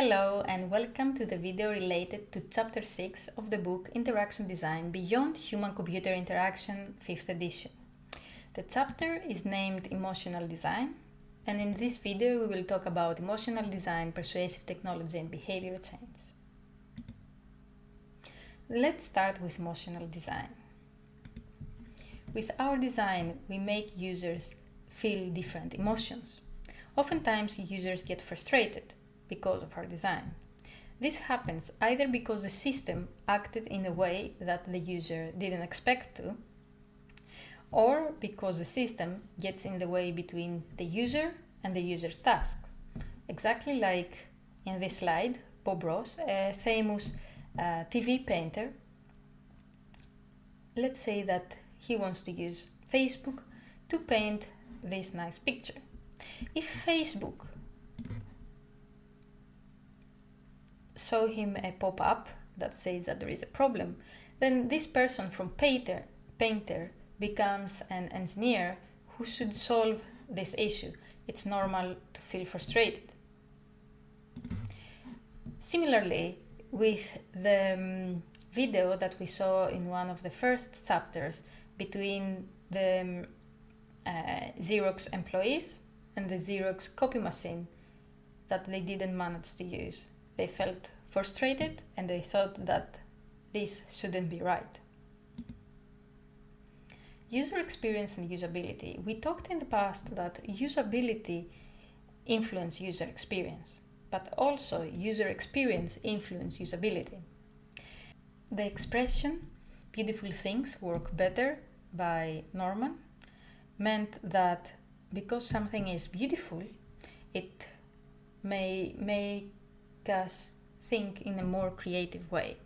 Hello and welcome to the video related to chapter 6 of the book Interaction Design Beyond Human-Computer Interaction 5th edition. The chapter is named Emotional Design and in this video we will talk about emotional design, persuasive technology and behavior change. Let's start with emotional design. With our design we make users feel different emotions. Oftentimes users get frustrated because of our design. This happens either because the system acted in a way that the user didn't expect to, or because the system gets in the way between the user and the user's task. Exactly like in this slide, Bob Ross, a famous uh, TV painter, let's say that he wants to use Facebook to paint this nice picture. If Facebook show him a pop-up that says that there is a problem, then this person from painter, painter becomes an engineer who should solve this issue. It's normal to feel frustrated. Similarly, with the um, video that we saw in one of the first chapters between the um, uh, Xerox employees and the Xerox copy machine that they didn't manage to use. They felt frustrated and they thought that this shouldn't be right. User experience and usability. We talked in the past that usability influence user experience, but also user experience influence usability. The expression beautiful things work better by Norman meant that because something is beautiful, it may make us think in a more creative way.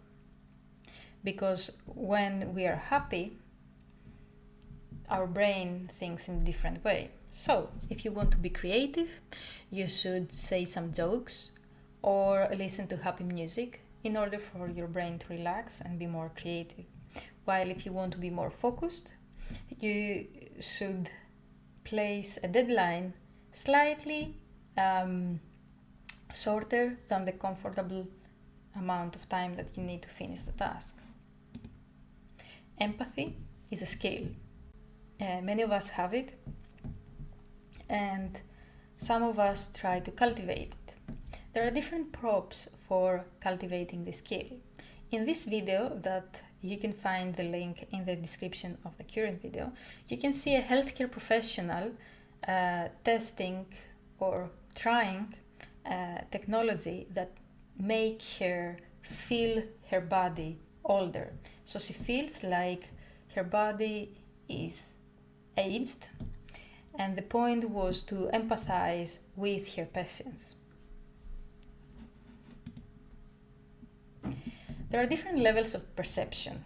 Because when we are happy, our brain thinks in a different way. So, if you want to be creative, you should say some jokes or listen to happy music in order for your brain to relax and be more creative. While if you want to be more focused, you should place a deadline slightly um, shorter than the comfortable amount of time that you need to finish the task. Empathy is a skill. Uh, many of us have it and some of us try to cultivate it. There are different props for cultivating the skill. In this video that you can find the link in the description of the current video, you can see a healthcare professional uh, testing or trying uh, technology that make her feel her body older. So she feels like her body is aged and the point was to empathize with her patients. There are different levels of perception.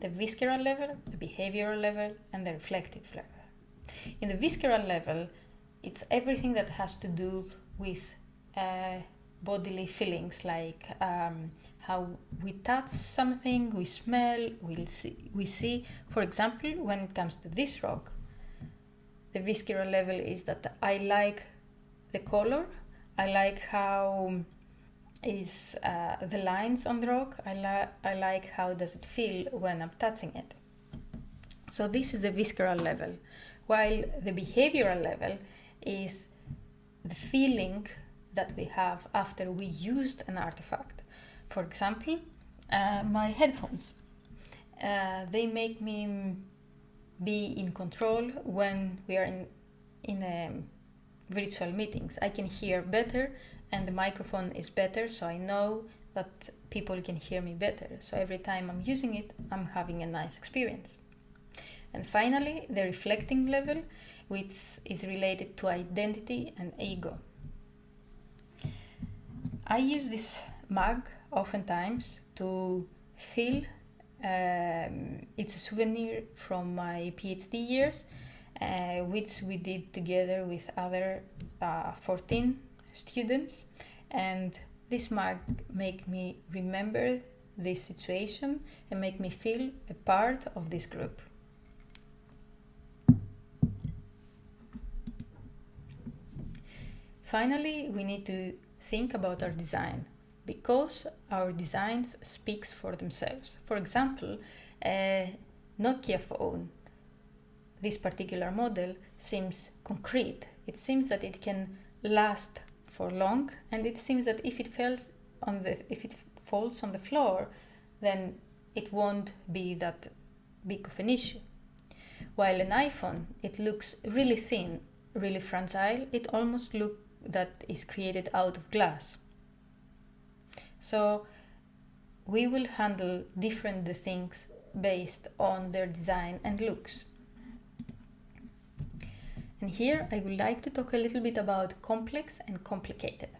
The visceral level, the behavioral level, and the reflective level. In the visceral level, it's everything that has to do with uh, bodily feelings like um, how we touch something, we smell, we see, we see. For example, when it comes to this rock, the visceral level is that I like the color, I like how is uh, the lines on the rock, I, li I like how does it feel when I'm touching it. So this is the visceral level, while the behavioral level is the feeling that we have after we used an artifact. For example, uh, my headphones. Uh, they make me be in control when we are in, in um, virtual meetings. I can hear better and the microphone is better, so I know that people can hear me better. So every time I'm using it, I'm having a nice experience. And finally, the reflecting level, which is related to identity and ego. I use this mug oftentimes to feel um, it's a souvenir from my PhD years, uh, which we did together with other uh, 14 students. And this mug make me remember this situation and make me feel a part of this group. Finally, we need to think about our design because our designs speaks for themselves. For example, a Nokia phone, this particular model seems concrete. It seems that it can last for long and it seems that if it falls on the if it falls on the floor then it won't be that big of an issue. While an iPhone, it looks really thin, really fragile, it almost looks that is created out of glass. So we will handle different things based on their design and looks. And here I would like to talk a little bit about complex and complicated.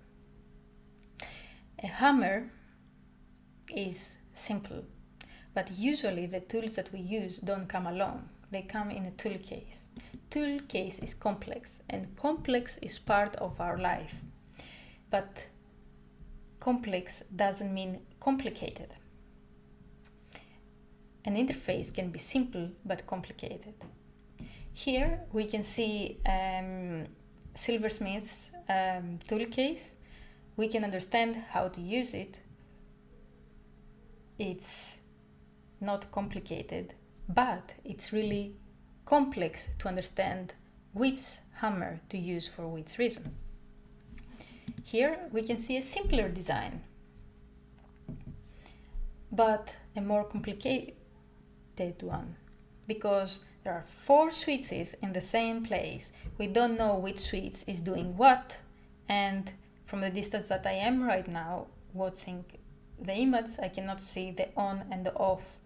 A hammer is simple, but usually the tools that we use don't come alone. They come in a tool case. Tool case is complex and complex is part of our life. But complex doesn't mean complicated. An interface can be simple but complicated. Here we can see um, Silversmith's um, tool case. We can understand how to use it. It's not complicated, but it's really complex to understand which hammer to use for which reason. Here we can see a simpler design, but a more complicated one because there are four switches in the same place. We don't know which switch is doing what and from the distance that I am right now watching the image I cannot see the on and the off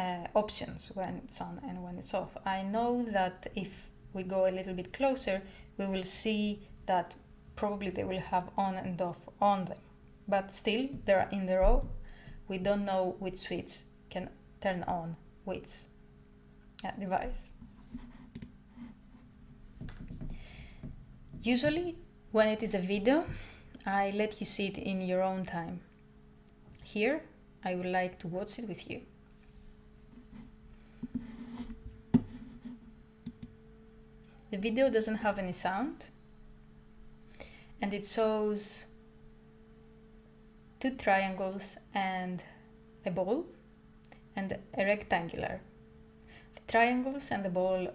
uh, options when it's on and when it's off. I know that if we go a little bit closer we will see that probably they will have on and off on them but still they're in the row we don't know which switch can turn on which device. Usually when it is a video, I let you see it in your own time. Here, I would like to watch it with you. The video doesn't have any sound and it shows two triangles and a ball and a rectangular the triangles and the ball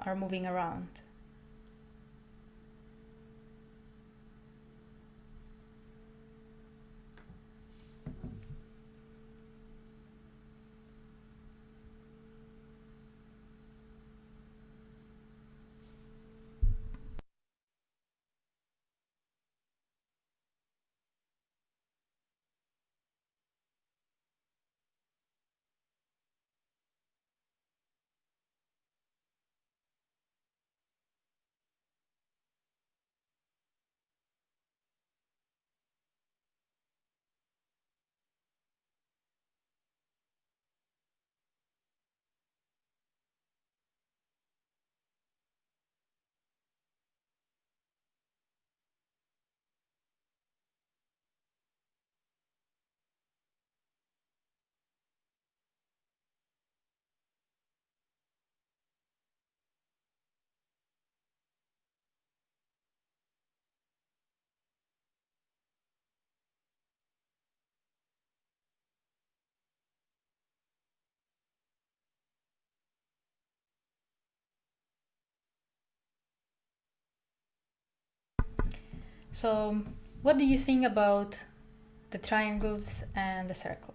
are moving around. So what do you think about the triangles and the circle?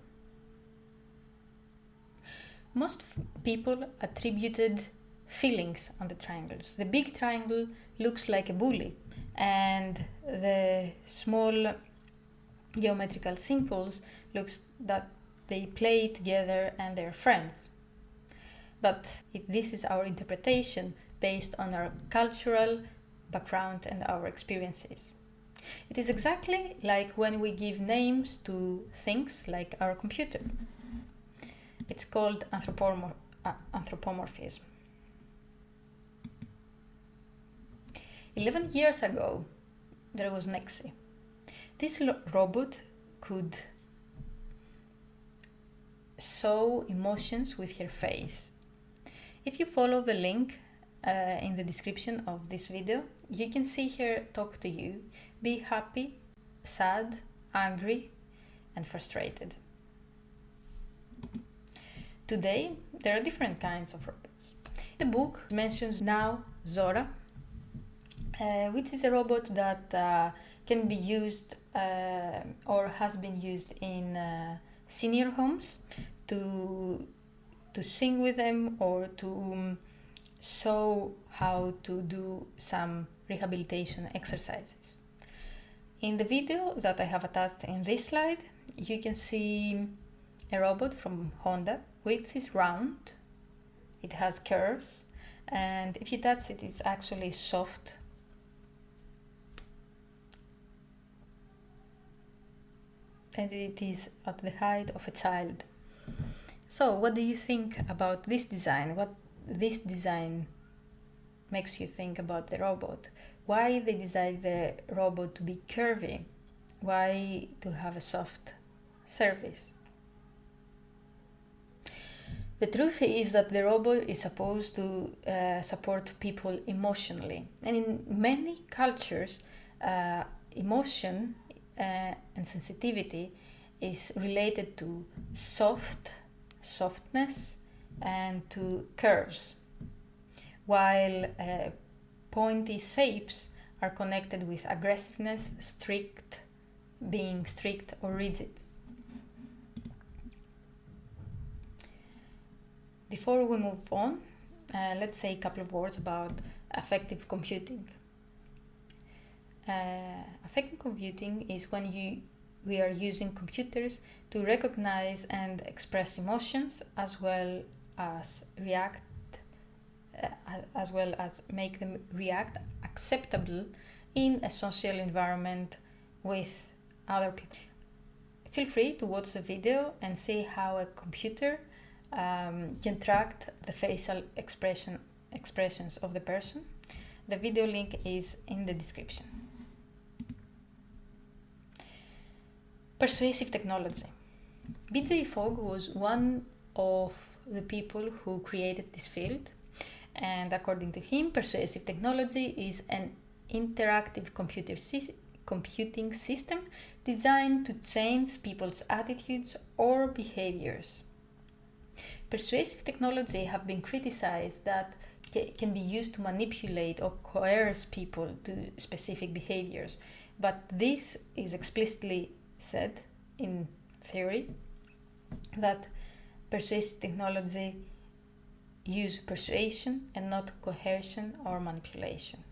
Most people attributed feelings on the triangles. The big triangle looks like a bully and the small geometrical symbols looks that they play together and they're friends. But this is our interpretation based on our cultural background and our experiences. It is exactly like when we give names to things like our computer. It's called anthropomor uh, anthropomorphism. 11 years ago, there was Nexi. This robot could show emotions with her face. If you follow the link uh, in the description of this video. You can see here talk to you, be happy, sad, angry, and frustrated. Today, there are different kinds of robots. The book mentions now Zora, uh, which is a robot that uh, can be used uh, or has been used in uh, senior homes to to sing with them or to um, show how to do some rehabilitation exercises. In the video that I have attached in this slide, you can see a robot from Honda, which is round, it has curves, and if you touch it, it's actually soft. And it is at the height of a child. So, what do you think about this design? What this design makes you think about the robot? Why they designed the robot to be curvy? Why to have a soft surface? The truth is that the robot is supposed to uh, support people emotionally. And in many cultures, uh, emotion uh, and sensitivity is related to soft softness and to curves, while uh, pointy shapes are connected with aggressiveness, strict, being strict or rigid. Before we move on, uh, let's say a couple of words about affective computing. Uh, affective computing is when you we are using computers to recognize and express emotions as well as react uh, as well as make them react acceptable in a social environment with other people. Feel free to watch the video and see how a computer um, can track the facial expression expressions of the person. The video link is in the description. Persuasive technology. BJ Fogg was one of the people who created this field, and according to him, persuasive technology is an interactive computer si computing system designed to change people's attitudes or behaviors. Persuasive technology have been criticized that can be used to manipulate or coerce people to specific behaviors, but this is explicitly said in theory that persuasive technology use persuasion and not coercion or manipulation.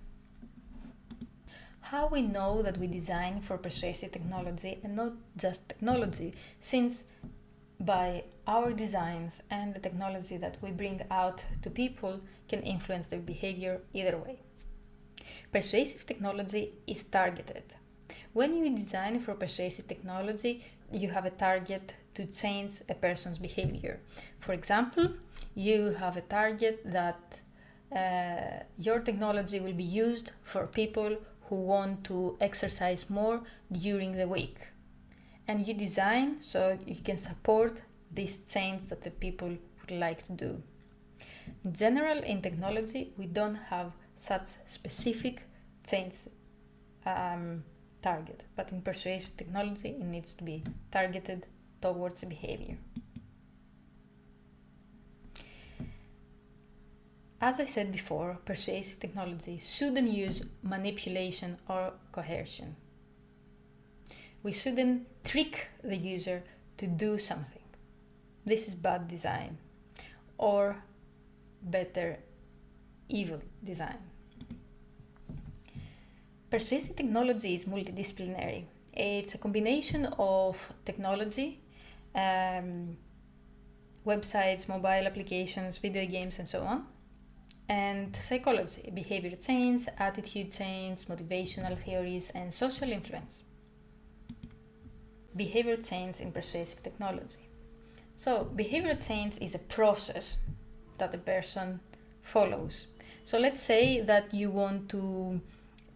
How we know that we design for persuasive technology and not just technology, since by our designs and the technology that we bring out to people can influence their behavior either way. Persuasive technology is targeted when you design for persuasive technology, you have a target to change a person's behavior. For example, you have a target that uh, your technology will be used for people who want to exercise more during the week. And you design so you can support this change that the people would like to do. In general, in technology, we don't have such specific change um, target, but in persuasive technology, it needs to be targeted towards behavior. As I said before, persuasive technology shouldn't use manipulation or coercion. We shouldn't trick the user to do something. This is bad design, or better, evil design. Persuasive technology is multidisciplinary. It's a combination of technology, um, websites, mobile applications, video games, and so on, and psychology, behavior change, attitude change, motivational theories, and social influence. Behavior change in persuasive technology. So, behavior change is a process that a person follows. So, let's say that you want to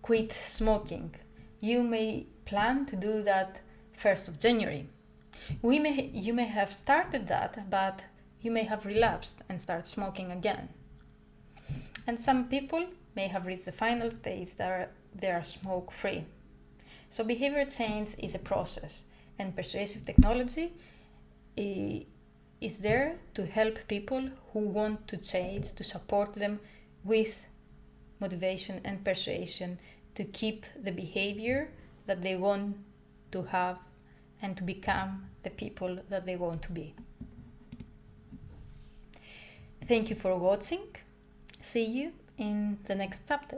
quit smoking. You may plan to do that 1st of January. We may, you may have started that, but you may have relapsed and start smoking again. And some people may have reached the final stage that are, they are smoke free. So behavior change is a process, and persuasive technology is there to help people who want to change, to support them with motivation and persuasion to keep the behavior that they want to have and to become the people that they want to be. Thank you for watching. See you in the next chapter.